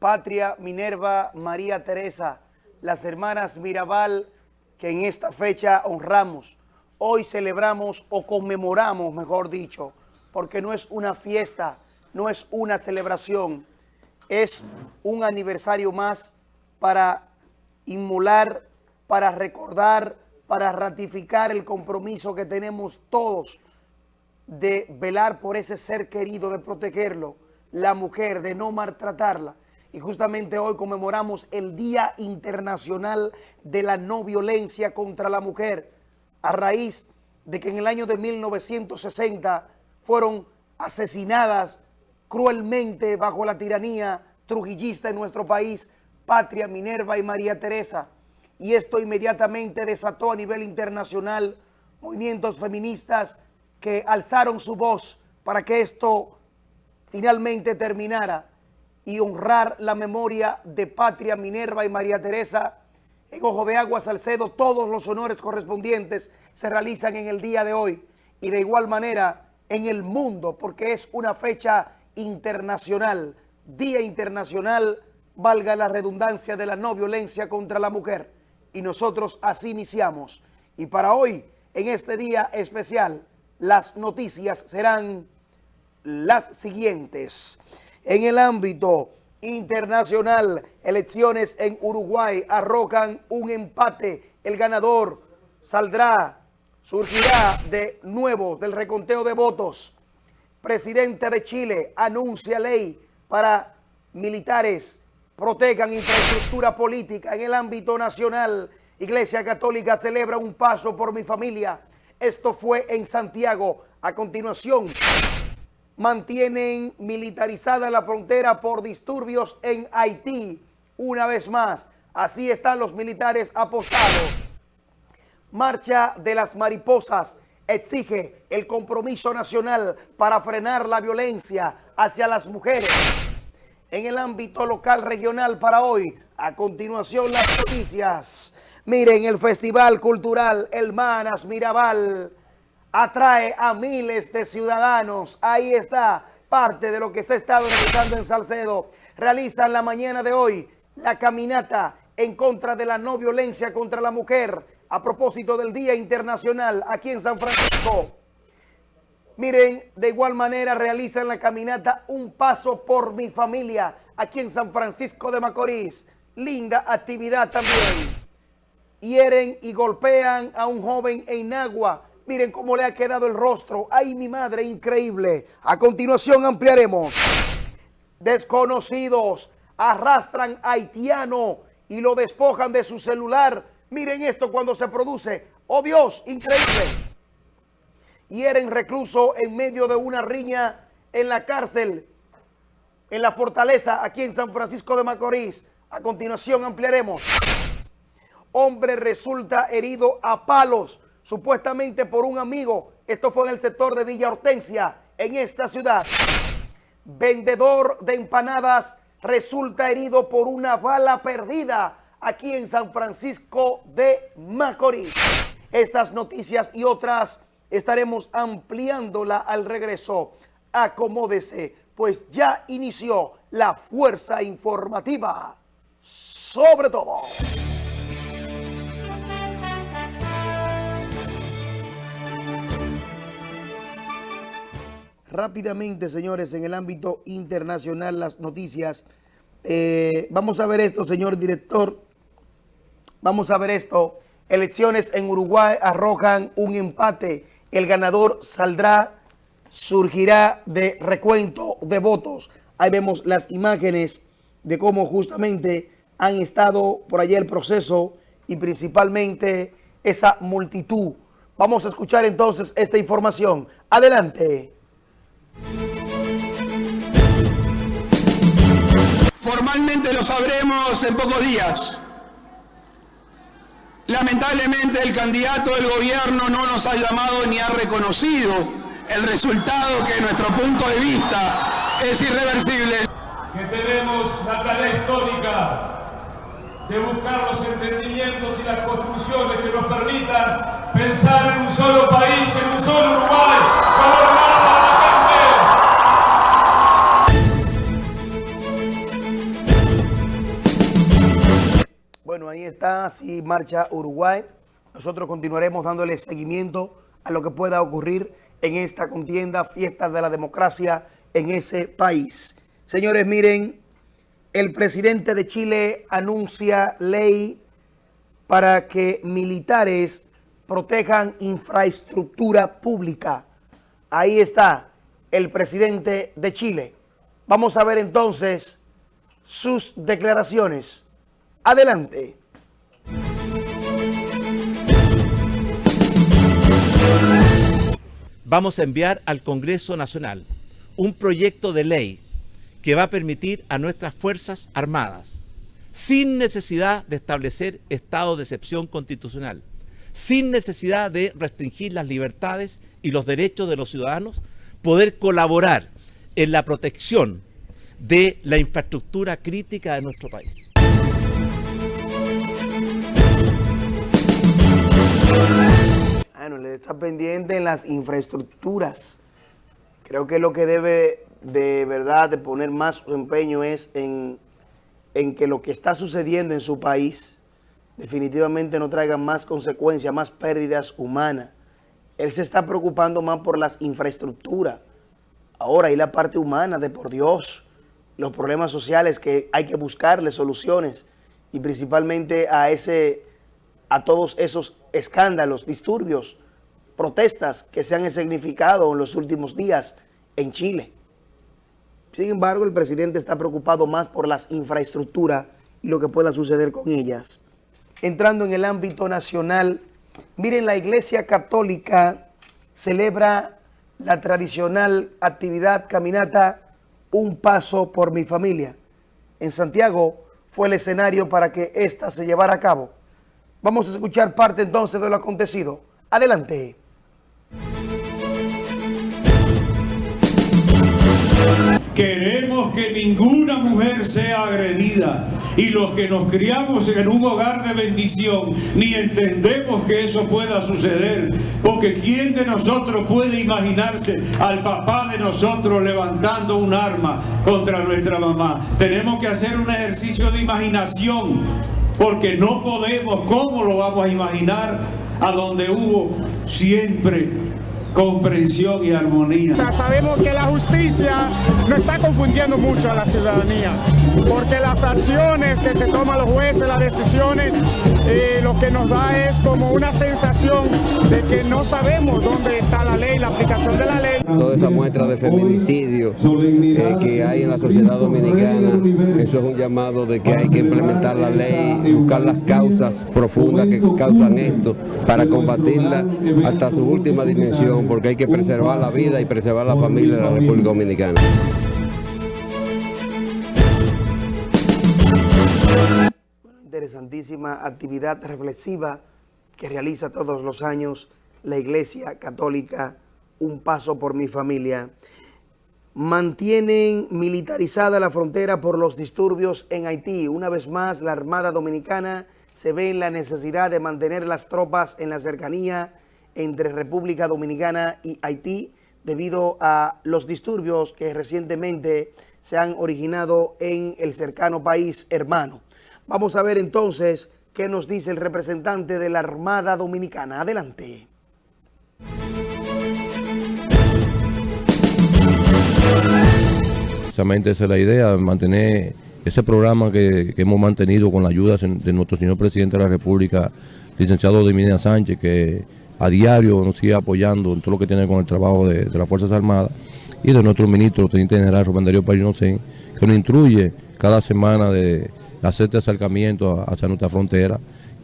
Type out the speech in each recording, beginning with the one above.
Patria, Minerva, María Teresa, las hermanas Mirabal, que en esta fecha honramos. Hoy celebramos o conmemoramos, mejor dicho, porque no es una fiesta, no es una celebración, es un aniversario más para inmolar, para recordar, para ratificar el compromiso que tenemos todos de velar por ese ser querido, de protegerlo, la mujer, de no maltratarla. Y justamente hoy conmemoramos el Día Internacional de la No Violencia contra la Mujer, a raíz de que en el año de 1960 fueron asesinadas cruelmente bajo la tiranía trujillista en nuestro país, Patria, Minerva y María Teresa. Y esto inmediatamente desató a nivel internacional movimientos feministas que alzaron su voz para que esto finalmente terminara y honrar la memoria de Patria, Minerva y María Teresa. En Ojo de Agua, Salcedo, todos los honores correspondientes se realizan en el día de hoy y de igual manera en el mundo porque es una fecha internacional, Día Internacional, valga la redundancia de la no violencia contra la mujer. Y nosotros así iniciamos. Y para hoy, en este día especial, las noticias serán las siguientes. En el ámbito internacional, elecciones en Uruguay arrojan un empate. El ganador saldrá, surgirá de nuevo del reconteo de votos. Presidente de Chile anuncia ley para militares protejan infraestructura política en el ámbito nacional. Iglesia Católica celebra un paso por mi familia. Esto fue en Santiago. A continuación, mantienen militarizada la frontera por disturbios en Haití. Una vez más, así están los militares apostados. Marcha de las mariposas exige el compromiso nacional para frenar la violencia hacia las mujeres. En el ámbito local regional para hoy, a continuación las noticias. Miren, el Festival Cultural El Manas Mirabal atrae a miles de ciudadanos. Ahí está parte de lo que se ha estado realizando en Salcedo. Realizan la mañana de hoy la caminata en contra de la no violencia contra la mujer a propósito del Día Internacional aquí en San Francisco. Miren, de igual manera realizan la caminata Un Paso por mi Familia aquí en San Francisco de Macorís. Linda actividad también. Hieren y golpean a un joven en Agua Miren cómo le ha quedado el rostro. ¡Ay, mi madre! Increíble. A continuación ampliaremos. Desconocidos arrastran a haitiano y lo despojan de su celular. Miren esto cuando se produce. ¡Oh, Dios! Increíble. Hieren recluso en medio de una riña en la cárcel, en la fortaleza, aquí en San Francisco de Macorís. A continuación ampliaremos. Hombre resulta herido a palos supuestamente por un amigo. Esto fue en el sector de Villa Hortensia, en esta ciudad. Vendedor de empanadas resulta herido por una bala perdida aquí en San Francisco de Macorís. Estas noticias y otras estaremos ampliándola al regreso. Acomódese, pues ya inició la fuerza informativa. Sobre todo. Rápidamente, señores, en el ámbito internacional, las noticias. Eh, vamos a ver esto, señor director. Vamos a ver esto. Elecciones en Uruguay arrojan un empate. El ganador saldrá, surgirá de recuento de votos. Ahí vemos las imágenes de cómo justamente han estado por allá el proceso y principalmente esa multitud. Vamos a escuchar entonces esta información. Adelante. Formalmente lo sabremos en pocos días. Lamentablemente el candidato del gobierno no nos ha llamado ni ha reconocido el resultado que nuestro punto de vista es irreversible. Que tenemos la tarea histórica de buscar los entendimientos y las construcciones que nos permitan pensar en un solo país, en un solo Uruguay, ahí está, así marcha Uruguay. Nosotros continuaremos dándole seguimiento a lo que pueda ocurrir en esta contienda, fiesta de la democracia en ese país. Señores, miren, el presidente de Chile anuncia ley para que militares protejan infraestructura pública. Ahí está el presidente de Chile. Vamos a ver entonces sus declaraciones. Adelante. Vamos a enviar al Congreso Nacional un proyecto de ley que va a permitir a nuestras Fuerzas Armadas, sin necesidad de establecer estado de excepción constitucional, sin necesidad de restringir las libertades y los derechos de los ciudadanos, poder colaborar en la protección de la infraestructura crítica de nuestro país. Le está pendiente en las infraestructuras. Creo que lo que debe de verdad de poner más empeño es en, en que lo que está sucediendo en su país definitivamente no traiga más consecuencias, más pérdidas humanas. Él se está preocupando más por las infraestructuras. Ahora, y la parte humana de por Dios, los problemas sociales que hay que buscarle soluciones y principalmente a ese a todos esos escándalos, disturbios, protestas que se han significado en los últimos días en Chile. Sin embargo, el presidente está preocupado más por las infraestructuras y lo que pueda suceder con ellas. Entrando en el ámbito nacional, miren, la Iglesia Católica celebra la tradicional actividad caminata Un Paso por mi Familia. En Santiago fue el escenario para que ésta se llevara a cabo. Vamos a escuchar parte entonces de lo acontecido. Adelante. Queremos que ninguna mujer sea agredida y los que nos criamos en un hogar de bendición ni entendemos que eso pueda suceder porque ¿quién de nosotros puede imaginarse al papá de nosotros levantando un arma contra nuestra mamá? Tenemos que hacer un ejercicio de imaginación porque no podemos, ¿cómo lo vamos a imaginar? A donde hubo siempre comprensión y armonía. Ya sabemos que la justicia no está confundiendo mucho a la ciudadanía, porque las acciones que se toman los jueces, las decisiones, eh, lo que nos da es como una sensación de que no sabemos dónde está la ley, la aplicación de la ley. Toda esa muestra de feminicidio eh, que hay en la sociedad dominicana, eso es un llamado de que hay que implementar la ley, buscar las causas profundas que causan esto, para combatirla hasta su última dimensión porque hay que preservar la vida y preservar la familia de la República Dominicana. Interesantísima actividad reflexiva que realiza todos los años la Iglesia Católica, Un Paso por mi Familia. Mantienen militarizada la frontera por los disturbios en Haití. Una vez más, la Armada Dominicana se ve en la necesidad de mantener las tropas en la cercanía entre República Dominicana y Haití debido a los disturbios que recientemente se han originado en el cercano país hermano. Vamos a ver entonces qué nos dice el representante de la Armada Dominicana. Adelante. Precisamente esa es la idea, mantener ese programa que, hemos mantenido con la ayuda de nuestro señor presidente de la República, licenciado Dominía Sánchez, que a diario nos sigue apoyando en todo lo que tiene con el trabajo de, las Fuerzas Armadas y de nuestro ministro, Teniente General Rubén Darío Parinocén, que nos instruye cada semana de hacer este acercamiento hacia nuestra frontera,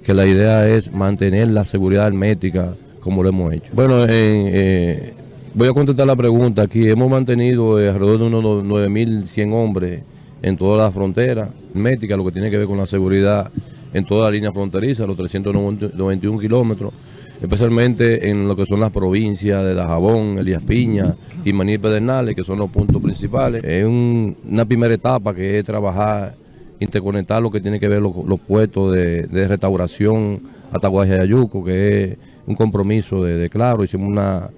que la idea es mantener la seguridad hermética como lo hemos hecho. Bueno, eh, voy a contestar la pregunta aquí. Hemos mantenido eh, alrededor de unos 9.100 hombres en toda la frontera hermética, lo que tiene que ver con la seguridad en toda la línea fronteriza, los 391 kilómetros especialmente en lo que son las provincias de Dajabón, Elías Piña y Maní Pedernales, que son los puntos principales. Es una primera etapa que es trabajar, interconectar lo que tiene que ver los, puestos de, restauración hasta Guajayayuco, que es un compromiso de, Claro. Hicimos una,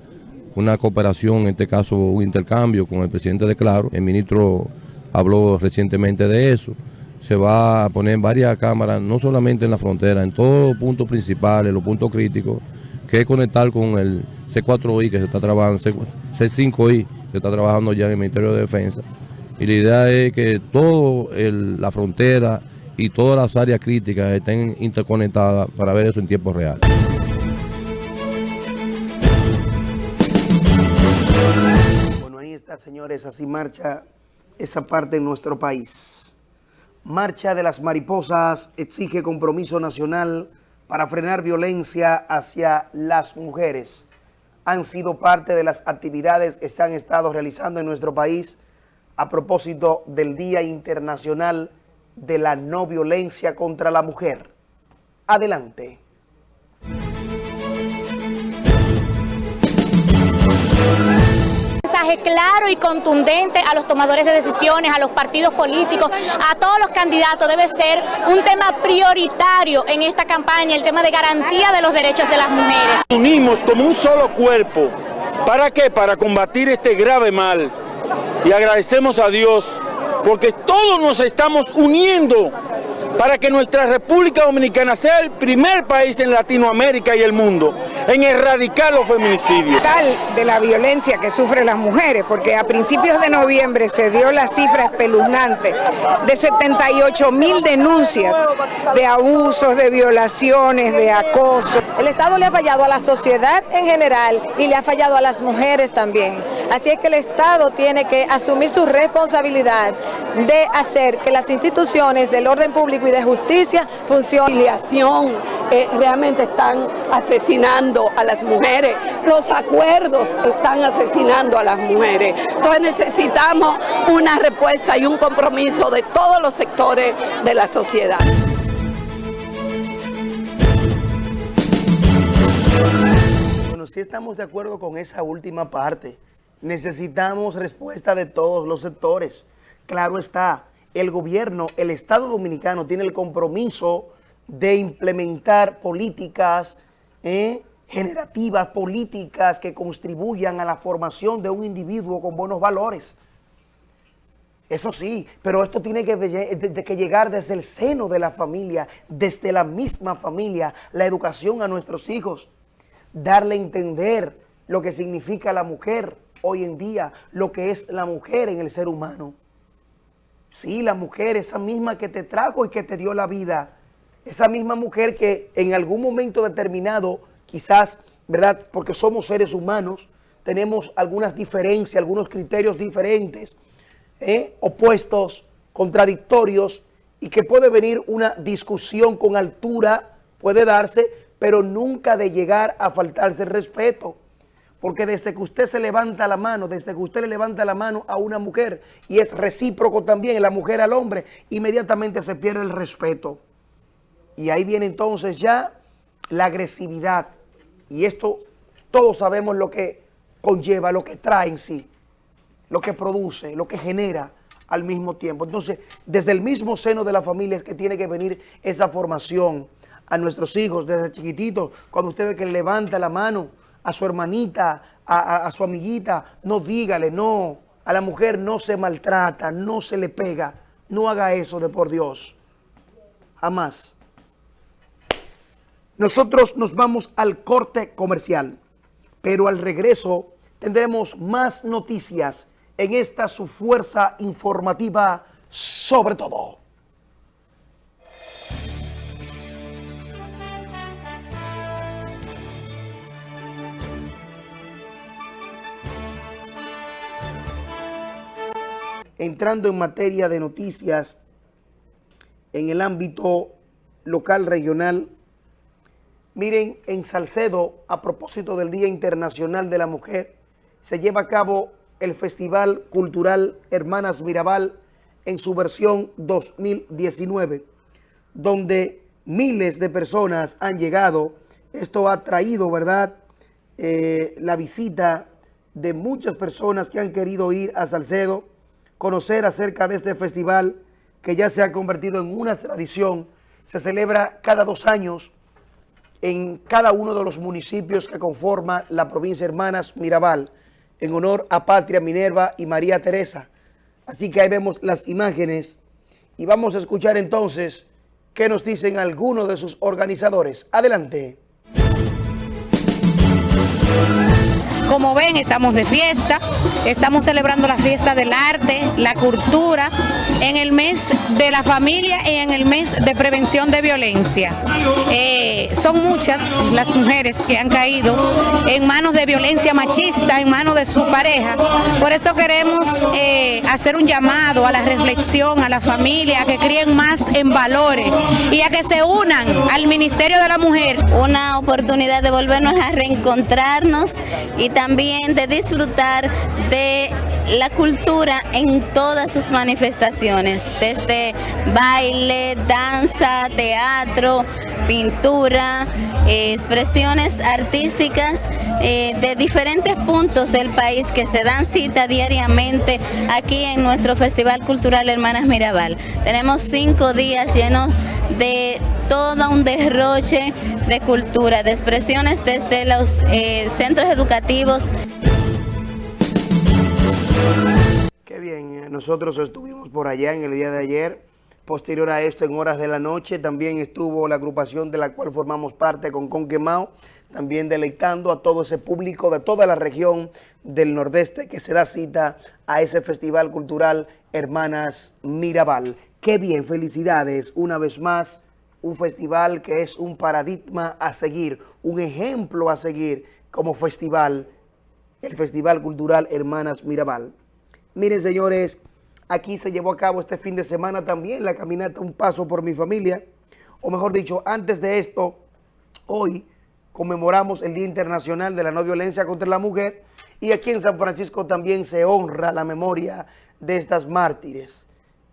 una cooperación, en este caso un intercambio con el presidente de Claro. El ministro habló recientemente de eso se va a poner varias cámaras, no solamente en la frontera, en todos los puntos principales, los puntos críticos, que es conectar con el C4I que se está trabajando, C5I que está trabajando ya en el Ministerio de Defensa. Y la idea es que toda la frontera y todas las áreas críticas estén interconectadas para ver eso en tiempo real. Bueno, ahí está, señores, así marcha esa parte en nuestro país. Marcha de las Mariposas exige compromiso nacional para frenar violencia hacia las mujeres. Han sido parte de las actividades que se han estado realizando en nuestro país a propósito del Día Internacional de la No Violencia contra la Mujer. Adelante. mensaje claro y contundente a los tomadores de decisiones, a los partidos políticos, a todos los candidatos. Debe ser un tema prioritario en esta campaña, el tema de garantía de los derechos de las mujeres. Unimos como un solo cuerpo. ¿Para qué? Para combatir este grave mal. Y agradecemos a Dios porque todos nos estamos uniendo para que nuestra República Dominicana sea el primer país en Latinoamérica y el mundo en erradicar los feminicidios. Tal de la violencia que sufren las mujeres, porque a principios de noviembre se dio la cifra espeluznante de 78 mil denuncias de abusos, de violaciones, de acoso. El Estado le ha fallado a la sociedad en general y le ha fallado a las mujeres también. Así es que el Estado tiene que asumir su responsabilidad de hacer que las instituciones del orden público y de justicia funcionen. Eh, realmente están asesinando a las mujeres, los acuerdos están asesinando a las mujeres. Entonces necesitamos una respuesta y un compromiso de todos los sectores de la sociedad. Bueno, sí estamos de acuerdo con esa última parte. Necesitamos respuesta de todos los sectores. Claro está, el gobierno, el Estado Dominicano tiene el compromiso de implementar políticas eh, generativas, políticas que contribuyan a la formación de un individuo con buenos valores. Eso sí, pero esto tiene que, que, llegar desde el seno de la familia, desde la misma familia, la educación a nuestros hijos, darle a entender lo que significa la mujer hoy en día, lo que es la mujer en el ser humano. Sí, la mujer, esa misma que te trajo y que te dio la vida, esa misma mujer que en algún momento determinado, quizás, ¿verdad? Porque somos seres humanos, tenemos algunas diferencias, algunos criterios diferentes, ¿eh? opuestos, contradictorios, y que puede venir una discusión con altura, puede darse, pero nunca de llegar a faltarse el respeto. Porque desde que usted se levanta la mano, desde que usted le levanta la mano a una mujer, y es recíproco también la mujer al hombre, inmediatamente se pierde el respeto. Y ahí viene entonces ya la agresividad. Y esto todos sabemos lo que conlleva, lo que trae en sí, lo que produce, lo que genera al mismo tiempo. Entonces, desde el mismo seno de la familia es que tiene que venir esa formación a nuestros hijos desde chiquititos. Cuando usted ve que levanta la mano a su hermanita, a, su amiguita, no dígale, no. A la mujer no se maltrata, no se le pega. No haga eso de por Dios. Jamás. Nosotros nos vamos al corte comercial, pero al regreso tendremos más noticias en esta su fuerza informativa sobre todo. Entrando en materia de noticias en el ámbito local, regional, Miren, en Salcedo, a propósito del Día Internacional de la Mujer, se lleva a cabo el Festival Cultural Hermanas Mirabal en su versión 2019, donde miles de personas han llegado. Esto ha traído, ¿verdad?, eh, la visita de muchas personas que han querido ir a Salcedo, conocer acerca de este festival que ya se ha convertido en una tradición. Se celebra cada dos años en cada uno de los municipios que conforma la provincia Hermanas Mirabal, en honor a Patria Minerva y María Teresa. Así que ahí vemos las imágenes Y vamos a escuchar entonces qué nos dicen algunos de sus organizadores. Adelante. Como ven, estamos de fiesta, estamos celebrando la fiesta del arte, la cultura, en el mes de la familia y en el mes de prevención de violencia. Eh, son muchas las mujeres que han caído en manos de violencia machista, en manos de su pareja. Por eso queremos eh, hacer un llamado a la reflexión, a la familia, a que críen más en valores y a que se unan al Ministerio de la Mujer. Una oportunidad de volvernos a reencontrarnos y también de disfrutar de la cultura en todas sus manifestaciones, desde baile, danza, teatro, pintura, expresiones artísticas eh, de diferentes puntos del país que se dan cita diariamente aquí en nuestro Festival Cultural Hermanas Mirabal. Tenemos cinco días llenos de todo un derroche de cultura, de expresiones desde los eh, centros educativos. Qué bien, eh, nosotros estuvimos por allá en el día de ayer. Posterior a esto, en horas de la noche, también estuvo la agrupación de la cual formamos parte con Conquemao, también deleitando a todo ese público de toda la región del Nordeste que se da cita a ese Festival Cultural Hermanas Mirabal. Qué bien, felicidades una vez más un festival que es un paradigma a seguir, un ejemplo a seguir como festival, el Festival Cultural Hermanas Mirabal. Miren, señores, aquí se llevó a cabo este fin de semana también la caminata Un Paso por mi Familia, o mejor dicho, antes de esto, hoy conmemoramos el Día Internacional de la No Violencia contra la Mujer y aquí en San Francisco también se honra la memoria de estas mártires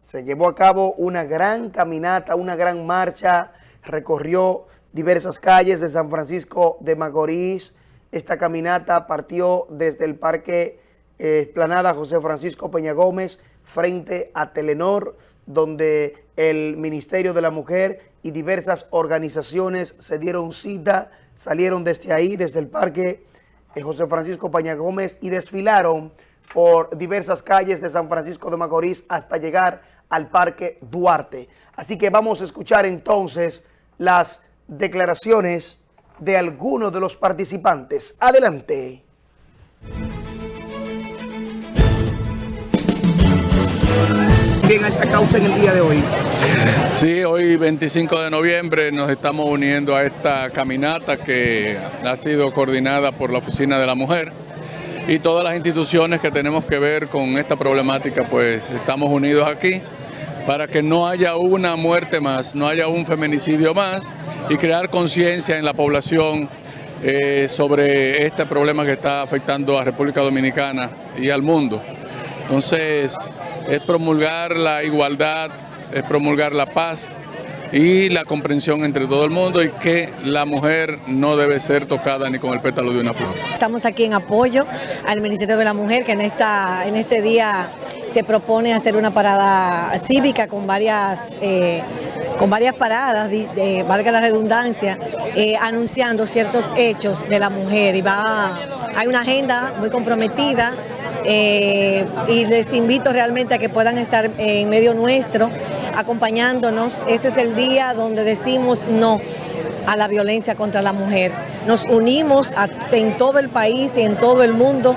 se llevó a cabo una gran caminata, una gran marcha, recorrió diversas calles de San Francisco de Macorís. Esta caminata partió desde el Parque eh, Esplanada José Francisco Peña Gómez frente a Telenor, donde el Ministerio de la Mujer y diversas organizaciones se dieron cita, salieron desde ahí, desde el Parque eh, José Francisco Peña Gómez y desfilaron por diversas calles de San Francisco de Macorís hasta llegar al Parque Duarte. Así que vamos a escuchar entonces las declaraciones de algunos de los participantes. Adelante. Bien a esta causa en el día de hoy. Sí, hoy 25 de noviembre nos estamos uniendo a esta caminata que ha sido coordinada por la Oficina de la Mujer y todas las instituciones que tenemos que ver con esta problemática, pues estamos unidos aquí para que no haya una muerte más, no haya un feminicidio más y crear conciencia en la población eh, sobre este problema que está afectando a República Dominicana y al mundo. Entonces, es promulgar la igualdad, es promulgar la paz y la comprensión entre todo el mundo y que la mujer no debe ser tocada ni con el pétalo de una flor. Estamos aquí en apoyo al Ministerio de la Mujer que en, esta, en este día se propone hacer una parada cívica con varias, eh, con varias paradas, valga la redundancia, eh, anunciando ciertos hechos de la mujer. Y va, hay una agenda muy comprometida eh, y les invito realmente a que puedan estar en medio nuestro, acompañándonos. Ese es el día donde decimos no a la violencia contra la mujer. Nos unimos en todo el país y en todo el mundo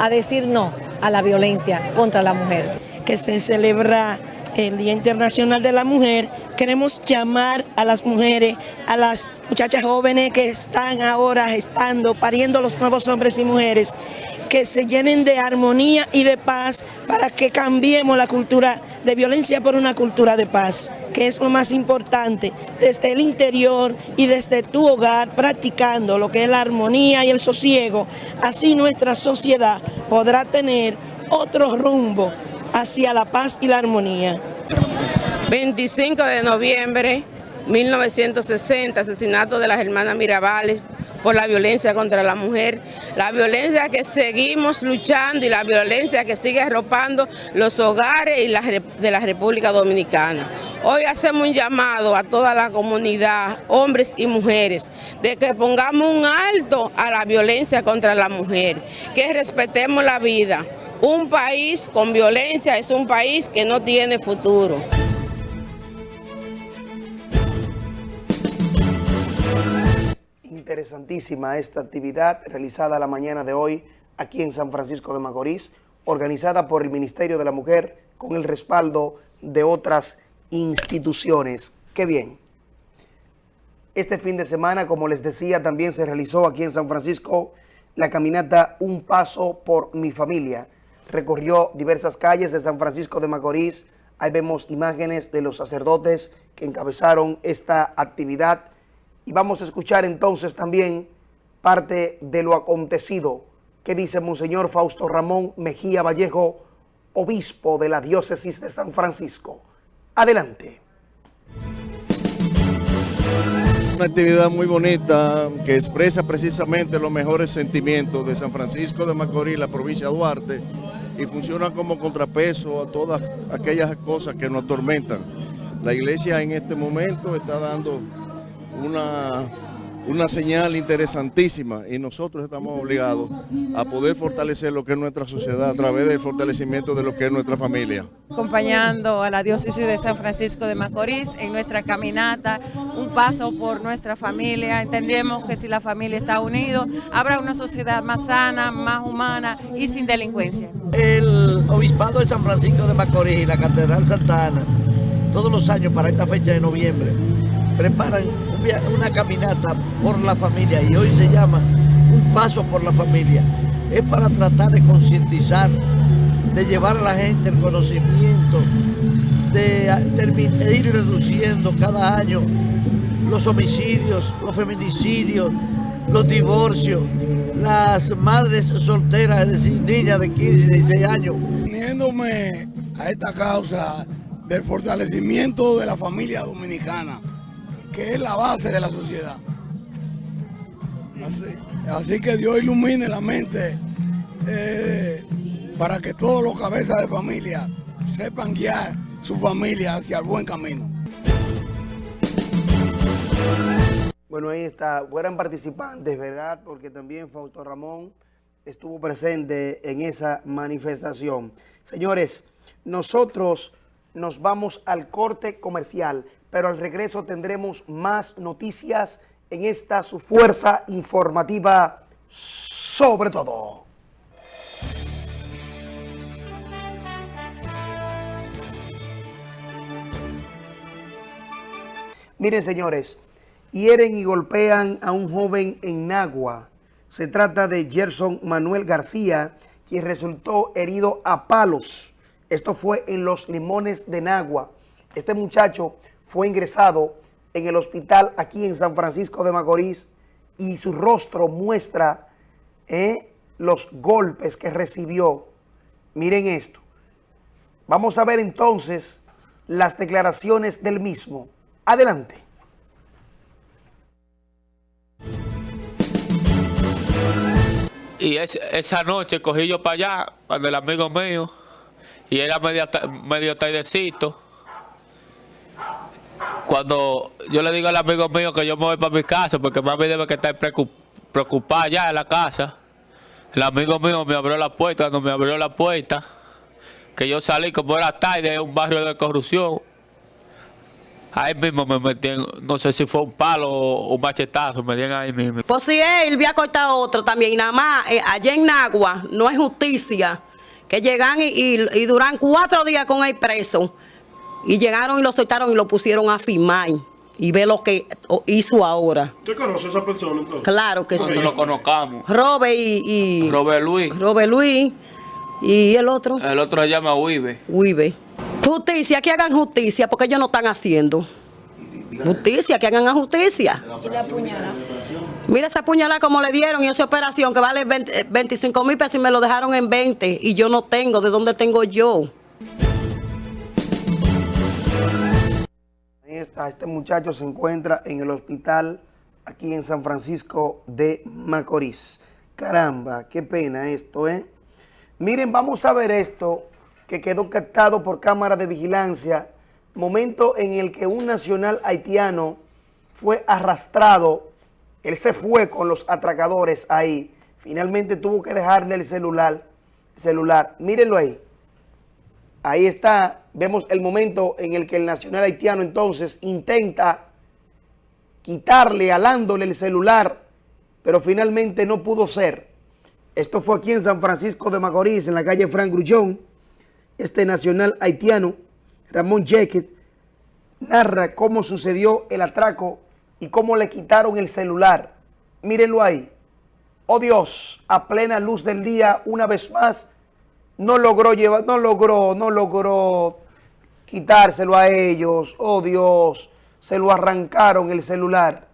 a decir no a la violencia contra la mujer. Que se celebra el Día Internacional de la Mujer, queremos llamar a las mujeres, a las muchachas jóvenes que están ahora gestando, pariendo los nuevos hombres y mujeres, que se llenen de armonía y de paz para que cambiemos la cultura de violencia por una cultura de paz, que es lo más importante, desde el interior y desde tu hogar, practicando lo que es la armonía y el sosiego, así nuestra sociedad podrá tener otro rumbo hacia la paz y la armonía. 25 de noviembre 1960, asesinato de las hermanas Mirabales por la violencia contra la mujer, la violencia que seguimos luchando y la violencia que sigue arropando los hogares de la República Dominicana. Hoy hacemos un llamado a toda la comunidad, hombres y mujeres, de que pongamos un alto a la violencia contra la mujer, que respetemos la vida. Un país con violencia es un país que no tiene futuro. Interesantísima esta actividad realizada la mañana de hoy aquí en San Francisco de Macorís, organizada por el Ministerio de la Mujer con el respaldo de otras instituciones. ¡Qué bien! Este fin de semana, como les decía, también se realizó aquí en San Francisco la caminata Un Paso por Mi Familia. Recorrió diversas calles de San Francisco de Macorís. Ahí vemos imágenes de los sacerdotes que encabezaron esta actividad. Y vamos a escuchar entonces también parte de lo acontecido que dice Monseñor Fausto Ramón Mejía Vallejo, obispo de la diócesis de San Francisco. Adelante. Una actividad muy bonita que expresa precisamente los mejores sentimientos de San Francisco de Macorís, la provincia de Duarte, y funciona como contrapeso a todas aquellas cosas que nos atormentan. La iglesia en este momento está dando una una señal interesantísima y nosotros estamos obligados a poder fortalecer lo que es nuestra sociedad a través del fortalecimiento de lo que es nuestra familia. Acompañando a la diócesis de San Francisco de Macorís en nuestra caminata, un paso por nuestra familia. Entendemos que si la familia está unida, habrá una sociedad más sana, más humana y sin delincuencia. El Obispado de San Francisco de Macorís y la Catedral Santa Ana, todos los años para esta fecha de noviembre, preparan una caminata por la familia y hoy se llama Un Paso por la Familia. Es para tratar de concientizar, de llevar a la gente el conocimiento, de, ir reduciendo cada año los homicidios, los feminicidios, los divorcios, las madres solteras, es decir, niñas de 15 y 16 años. Uniéndome a esta causa del fortalecimiento de la familia dominicana, que es la base de la sociedad. Así, que Dios ilumine la mente eh, para que todos los cabezas de familia sepan guiar su familia hacia el buen camino. Bueno, ahí está. Fueran participantes, ¿verdad? Porque también Fausto Ramón estuvo presente en esa manifestación. Señores, nosotros nos vamos al corte comercial pero al regreso tendremos más noticias en esta su fuerza informativa sobre todo. Miren señores, hieren y golpean a un joven en Nagua. Se trata de Gerson Manuel García, quien resultó herido a palos. Esto fue en Los Limones de Nagua. Este muchacho fue ingresado en el hospital aquí en San Francisco de Macorís y su rostro muestra eh, los golpes que recibió. Miren esto. Vamos a ver entonces las declaraciones del mismo. Adelante. Y esa noche cogí yo para allá, para el amigo mío, y era medio, medio tardecito cuando yo le digo al amigo mío que yo me voy para mi casa, porque mami debe que estar preocupada ya en la casa, el amigo mío me abrió la puerta, cuando me abrió la puerta, que yo salí como era tarde en un barrio de corrupción, Ahí mismo me metí, no sé si fue un palo o un machetazo, me dieron ahí mismo. Pues si él había cortado otro también, y nada más, eh, allá en Nagua, no es justicia, que llegan y, y duran cuatro días con el preso. Y llegaron y lo soltaron y lo pusieron a firmar. Y ve lo que hizo ahora. ¿Usted conoce a esa persona entonces? Claro que sí. Nosotros lo conozcamos. Robert y, y... Robert Luis. Robert Luis. ¿Y el otro? El otro se llama Uibe. Uibe. Justicia, que hagan justicia, porque ellos no están haciendo. Justicia, que hagan justicia. ¿Y la puñalada? Mira esa puñalada como le dieron y esa operación que vale 25 mil pesos y me lo dejaron en 20 y yo no tengo, ¿de dónde tengo yo? Este muchacho se encuentra en el hospital aquí en San Francisco de Macorís. Caramba, qué pena esto, ¿eh? Miren, vamos a ver esto que quedó captado por cámara de vigilancia. Momento en el que un nacional haitiano fue arrastrado. Él se fue con los atracadores ahí. Finalmente tuvo que dejarle el celular. celular. Mírenlo ahí. Ahí está, vemos el momento en el que el nacional haitiano entonces intenta quitarle, alándole el celular pero finalmente no pudo ser. Esto fue aquí en San Francisco de Macorís, en la calle Frank Grullón. Este nacional haitiano, Ramón Jequet, narra cómo sucedió el atraco y cómo le quitaron el celular. Mírenlo ahí. Oh Dios, a plena luz del día, una vez más, no logró llevar, no logró, no logró quitárselo a ellos. Oh Dios, se lo arrancaron el celular.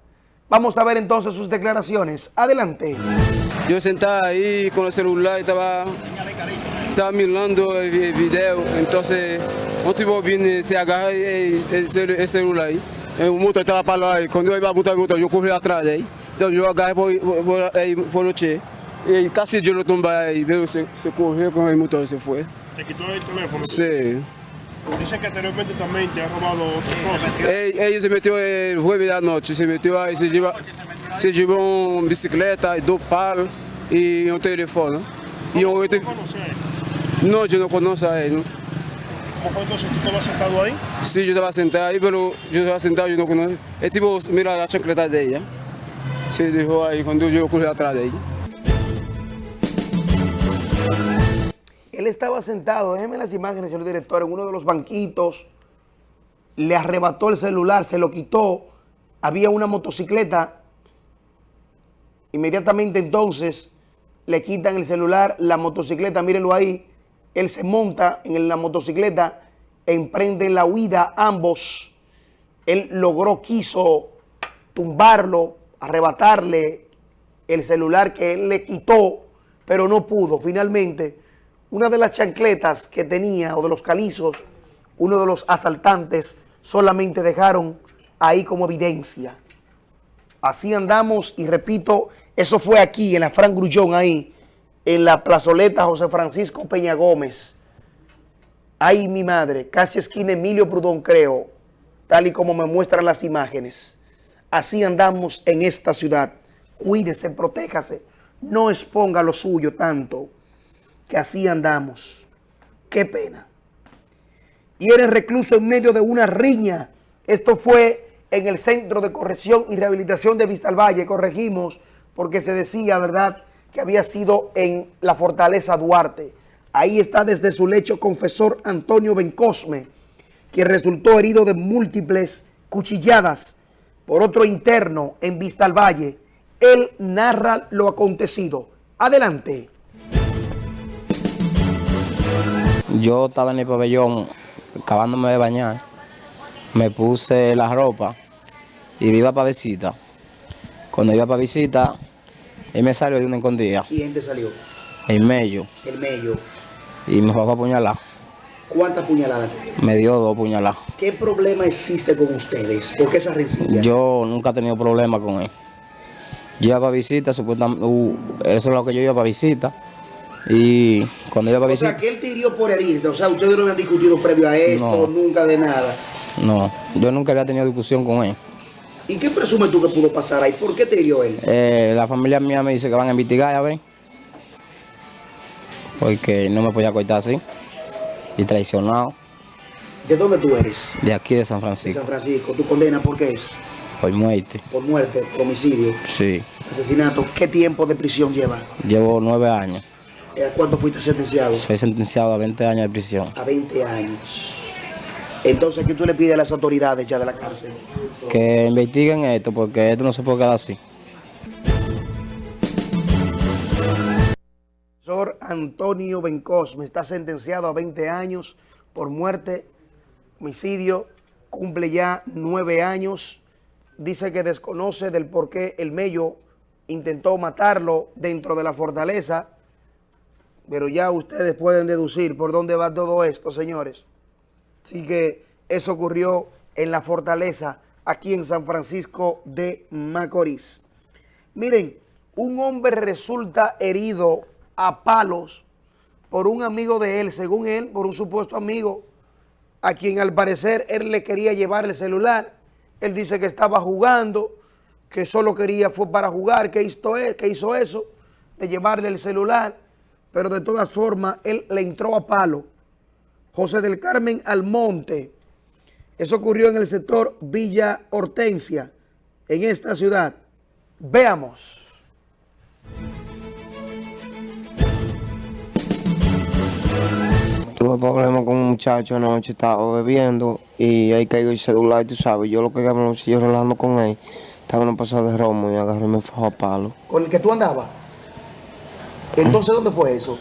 Vamos a ver entonces sus declaraciones. Adelante. Yo sentaba ahí con el celular y estaba, estaba mirando el video. Entonces, un tipo viene, se agarra el, el, el celular ahí. El motor estaba parado ahí. Cuando iba a botar el motor, yo corrí atrás ahí. Entonces yo agarré por, por, por, casi yo lo tumbé ahí. Veo, se, se corrió con el motor y se fue. ¿Te quitó el teléfono? Sí. Dice que anteriormente también te ha robado otras cosas. Ella se metió el jueves de la noche, se metió ahí, se llevó, se llevó una bicicleta, dos palos y un teléfono. Y ¿Cómo, un, ¿Tú conoces a él? no, yo no conozco a él. ¿no? ¿Cómo fue entonces tú estabas sentado ahí? Sí, yo estaba sentado ahí, pero yo estaba sentado, yo no conozco. El tipo mira la chancleta de ella. Se dejó ahí cuando yo corrí atrás de ella. Él estaba sentado, déjenme las imágenes, señor director, en uno de los banquitos, le arrebató el celular, se lo quitó, había una motocicleta, inmediatamente entonces le quitan el celular, la motocicleta, mírenlo ahí, él se monta en la motocicleta, emprenden la huida ambos, él logró, quiso tumbarlo, arrebatarle el celular que él le quitó, pero no pudo, finalmente una de las chancletas que tenía o de los calizos, uno de los asaltantes solamente dejaron ahí como evidencia. Así andamos y repito, eso fue aquí en la Fran Grullón, ahí en la plazoleta José Francisco Peña Gómez. Ahí mi madre, casi esquina Emilio Prudón creo, tal y como me muestran las imágenes. Así andamos en esta ciudad. Cuídese, protéjase, no exponga lo suyo tanto que así andamos. Qué pena. Y eres recluso en medio de una riña. Esto fue en el Centro de Corrección y Rehabilitación de Vistalvalle. Corregimos porque se decía, ¿verdad?, que había sido en la Fortaleza Duarte. Ahí está desde su lecho confesor Antonio Bencosme, quien resultó herido de múltiples cuchilladas por otro interno en Vistalvalle. Él narra lo acontecido. Adelante. Yo estaba en el pabellón acabándome de bañar, me puse la ropa y iba para visita. Cuando iba para visita, él me salió de una escondida. ¿Quién te salió? El medio. El medio. Y me fue a apuñalar. ¿Cuántas puñaladas? Me dio dos puñaladas. ¿Qué problema existe con ustedes? ¿Por qué esa rencilla? Yo nunca he tenido problema con él. Yo iba para visita, supuestamente, uh, eso es lo que yo iba para visita. Y cuando iba para O visita... sea, que él te hirió por herirte. O sea, ustedes no habían discutido previo a esto, No. nunca de nada. No, yo nunca había tenido discusión con él. ¿Y qué presumes tú que pudo pasar ahí? ¿Por qué te hirió él? Eh, la familia mía me dice que van a investigar, ya ven. Porque no me podía cortar así. Y traicionado. ¿De dónde tú eres? De aquí de San De Francisco. San Francisco. ¿Tu condena por qué es? Por muerte. Por muerte, por homicidio, Sí. asesinato. ¿Qué tiempo de prisión lleva? Llevo nueve años. ¿A cuánto fuiste sentenciado? Soy sentenciado a 20 años de prisión. A 20 años. Entonces, ¿qué tú le pides a las autoridades ya de la cárcel? Que investiguen esto porque esto no se puede quedar así. profesor Antonio Bencosme está sentenciado a 20 años por muerte, homicidio, cumple ya nueve años. Dice que desconoce del por qué el Mello intentó matarlo dentro de la fortaleza, pero ya ustedes pueden deducir por dónde va todo esto, señores. Así que eso ocurrió en la fortaleza, aquí en San Francisco de Macorís. Miren, un hombre resulta herido a palos por un amigo de él, según él, por un supuesto amigo, a quien al parecer él le quería llevar el celular. Él dice que estaba jugando, que solo quería, fue para jugar, que hizo, que hizo eso, de llevarle el celular, pero de todas formas él le entró a palo. José del Carmen Almonte, eso ocurrió en el sector Villa Hortensia, en esta ciudad. Veamos. Tuve problemas con un muchacho anoche, estaba bebiendo y ahí cayó el celular, tú sabes. Yo lo que me lo sigo relajando con él, estaba en un pasado de romo y agarré y me fajó a palo. ¿Con el que tú andabas? Entonces, ¿dónde fue eso?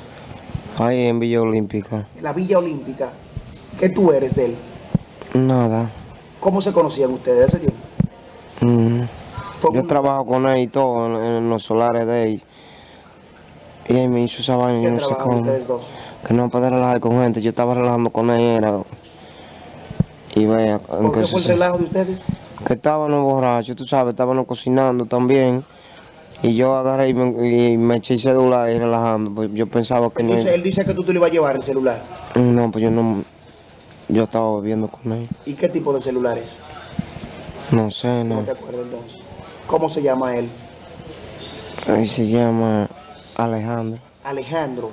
Ahí en Villa Olímpica. En la Villa Olímpica. ¿Qué tú eres de él? Nada. ¿Cómo se conocían ustedes ese tiempo? Mm. Yo trabajo con él y todo en, en los solares de él. Y él me hizo esa vaina, ¿Qué yo no sé cómo. ustedes dos? Que no puede relajar con gente. Yo estaba relajando con él, era. Y vea, ¿Por qué fue el relajo de ustedes? que estábamos borrachos, tú sabes, estábamos cocinando también. Y yo agarré y me, y me eché el celular y relajando. Pues yo pensaba que Entonces, no. él dice que tú te lo ibas a llevar el celular. No, pues yo no. Yo estaba bebiendo con él. ¿Y qué tipo de celular es? No sé, No no. te acuerdas entonces. ¿Cómo se llama él? Él se llama Alejandro. Alejandro.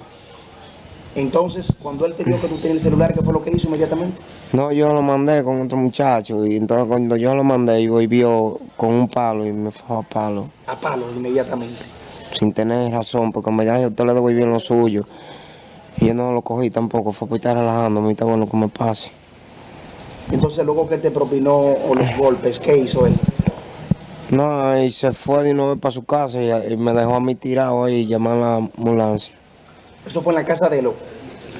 Entonces, cuando él te vio que tú tenías el celular, ¿qué fue lo que hizo inmediatamente? No, yo lo mandé con otro muchacho. Y entonces cuando yo lo mandé, y vio con un palo y me fue a palo. A palo inmediatamente. Sin tener razón, porque me dijo, usted le devolvió lo suyo. Y yo no lo cogí tampoco, fue por estar relajando, me está bueno que me pase. Entonces, luego que te propinó o los golpes, ¿qué hizo él? No, y se fue de una vez para su casa y, y me dejó a mí tirado ahí y llamar a la ambulancia. Eso fue en la casa de él. ¿o?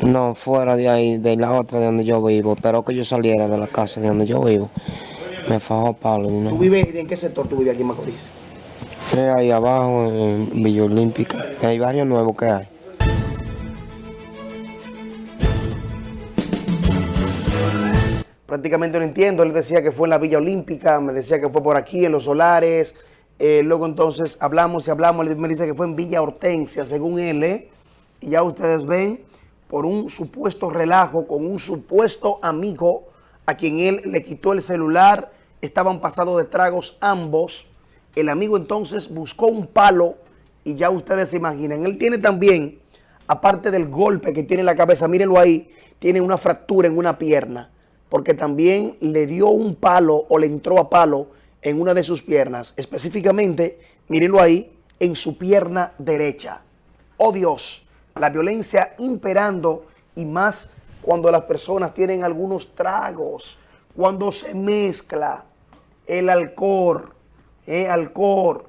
No, fuera de ahí, de la otra de donde yo vivo. Pero que yo saliera de la casa de donde yo vivo. Me fajó una ¿Tú vives en qué sector tú vives aquí en Macorís? Es ahí abajo, en Villa Olímpica. Hay varios nuevos que hay. Prácticamente no entiendo. Él decía que fue en la Villa Olímpica, me decía que fue por aquí, en los solares. Eh, luego entonces hablamos y hablamos. Él me dice que fue en Villa Hortensia, según él. ¿eh? Y ya ustedes ven, por un supuesto relajo con un supuesto amigo a quien él le quitó el celular. Estaban pasados de tragos ambos. El amigo entonces buscó un palo y ya ustedes se imaginan. Él tiene también, aparte del golpe que tiene en la cabeza, mírenlo ahí, tiene una fractura en una pierna porque también le dio un palo o le entró a palo en una de sus piernas, específicamente, mírenlo ahí, en su pierna derecha. Oh Dios, la violencia imperando y más cuando las personas tienen algunos tragos, cuando se mezcla el alcohol, eh, alcohol,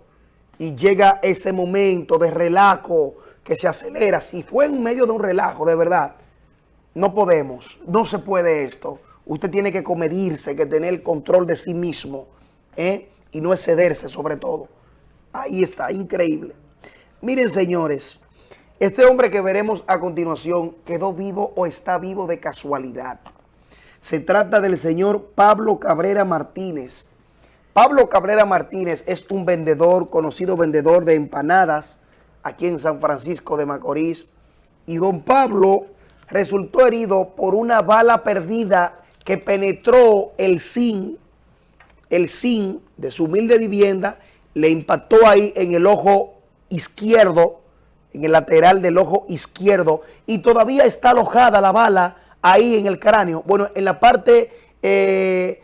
y llega ese momento de relajo que se acelera. Si fue en medio de un relajo, de verdad, no podemos, no se puede esto. Usted tiene que comedirse, que tener el control de sí mismo ¿eh? y no excederse sobre todo. Ahí está, increíble. Miren señores, este hombre que veremos a continuación quedó vivo o está vivo de casualidad. Se trata del señor Pablo Cabrera Martínez. Pablo Cabrera Martínez es un vendedor, conocido vendedor de empanadas aquí en San Francisco de Macorís. Y don Pablo resultó herido por una bala perdida que penetró el zinc, el zinc de su humilde vivienda, le impactó ahí en el ojo izquierdo, en el lateral del ojo izquierdo, y todavía está alojada la bala ahí en el cráneo. Bueno, en la parte, eh,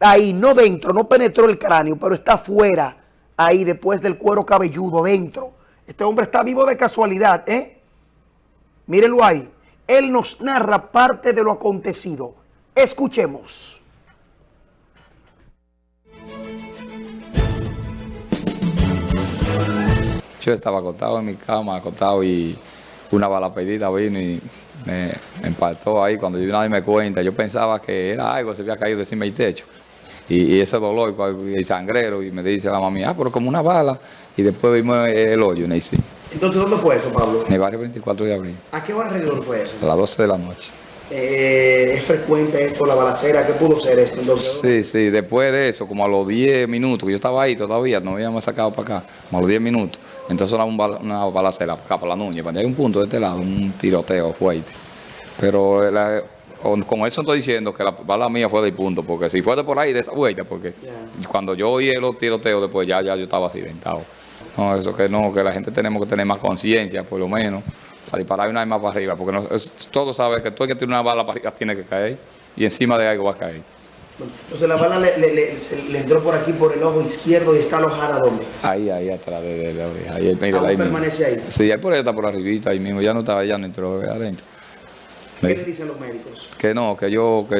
ahí, no dentro, no penetró el cráneo, pero está fuera, ahí después del cuero cabelludo, dentro. Este hombre está vivo de casualidad, ¿eh? Mírenlo ahí. Él nos narra parte de lo acontecido. Escuchemos. Yo estaba acostado en mi cama, acostado y una bala perdida vino y me impactó ahí. Cuando yo nadie me cuenta, yo pensaba que era algo, se había caído encima del techo. Y, y ese dolor y el sangrero y me dice la mami, ah, pero como una bala. Y después vimos el hoyo en sí, Entonces, ¿dónde fue eso, Pablo? en el barrio 24 de abril, ¿A qué hora alrededor fue eso? a las 12 de la noche. Eh, ¿Es frecuente esto, la balacera? ¿Qué pudo ser esto? Entonces, Sí, sí, después de eso, como a los 10 minutos, que yo estaba ahí todavía, no habíamos sacado para acá, como a los 10 minutos, entonces era un bala- una balacera acá para la Núñez, cuando hay un punto de este lado, un tiroteo fuerte. Pero la- con, eso estoy diciendo que la bala mía fue del punto, porque si fue de por ahí, de esa vuelta, porque cuando yo oí los tiroteos después ya, ya yo estaba accidentado. No, eso que no, que la gente tenemos que tener más conciencia, por lo menos, para disparar una arma para arriba, porque no, es- todos saben que todo el que tiene una bala para arriba tiene que caer, y encima de algo va a caer. Entonces la bala le, le- le- se- le entró por aquí, por el ojo izquierdo y está alojada ¿dónde? Ahí, ahí atrás de, de la oreja. Ahí, ahí, Aún ahí mismo. permanece ahí. Sí, ahí por ahí está por arribita, ahí mismo. Ya no estaba, ya no entró adentro. Me ¿Qué le dicen los médicos? Que no, que yo, que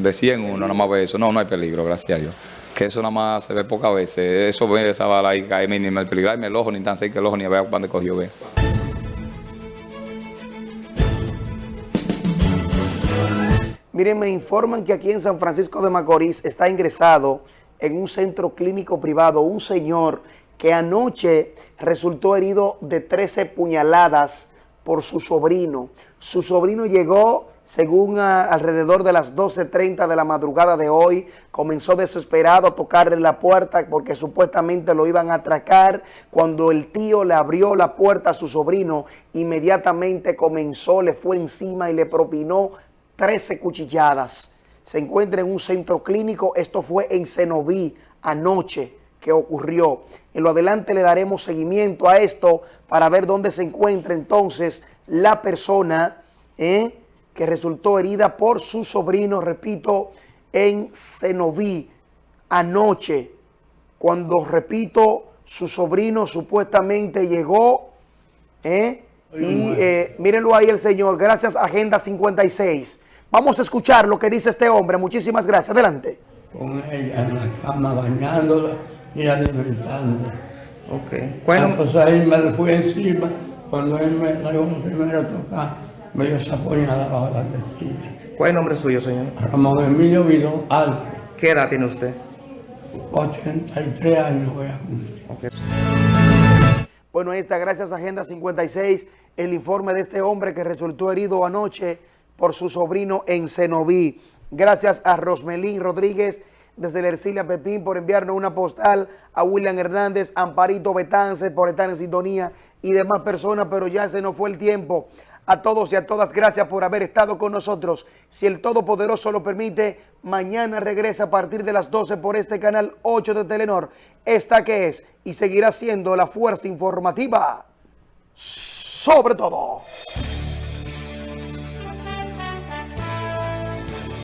decían uno, nada más ve eso. No, no hay peligro, gracias a Dios. Que eso nada más se ve pocas veces. Eso ve esa bala ahí cae mínimo el peligro. Ay, el ojo, ni tan cerca el ojo, ni a ver cuándo cogió, ve. Miren, me informan que aquí en San Francisco de Macorís está ingresado en un centro clínico privado un señor que anoche resultó herido de 13 puñaladas por su sobrino. Su sobrino llegó, según a- alrededor de las 12.30 de la madrugada de hoy, comenzó desesperado a tocarle la puerta porque supuestamente lo iban a atracar. Cuando el tío le abrió la puerta a su sobrino, inmediatamente comenzó, le fue encima y le propinó 13 cuchilladas. Se encuentra en un centro clínico. Esto fue en Cenoví anoche que ocurrió. En lo adelante le daremos seguimiento a esto para ver dónde se encuentra entonces la persona ¿eh? que resultó herida por su sobrino, repito, en Cenoví anoche. Cuando, repito, su sobrino supuestamente llegó ¿eh? Y eh, mírenlo ahí el señor, gracias Agenda 56. Vamos a escuchar lo que dice este hombre. Muchísimas gracias. Adelante. con ella en la cama bañándola y alimentándola. Ok. Bueno, pues ahí me le fui encima, cuando él me dio la primera tocar, me dio esa puñalada bajo la testilla. ¿Cuál es el nombre suyo, señor? Ramón Emilio Vidó ¿Qué edad tiene usted? 83 años voy a cumplir. Bueno, ahí está, gracias a Agenda 56, el informe de este hombre que resultó herido anoche por su sobrino en Cenoví. Gracias a Rosmelín Rodríguez desde la Ercilia Pepín por enviarnos una postal, a William Hernández, Amparito Betance por estar en sintonía y demás personas, pero ya se nos fue el tiempo. A todos y a todas, gracias por haber estado con nosotros. Si el Todopoderoso lo permite, mañana regresa a partir de las 12 por este canal 8 de Telenor. Esta que es y seguirá siendo la fuerza informativa sobre todo.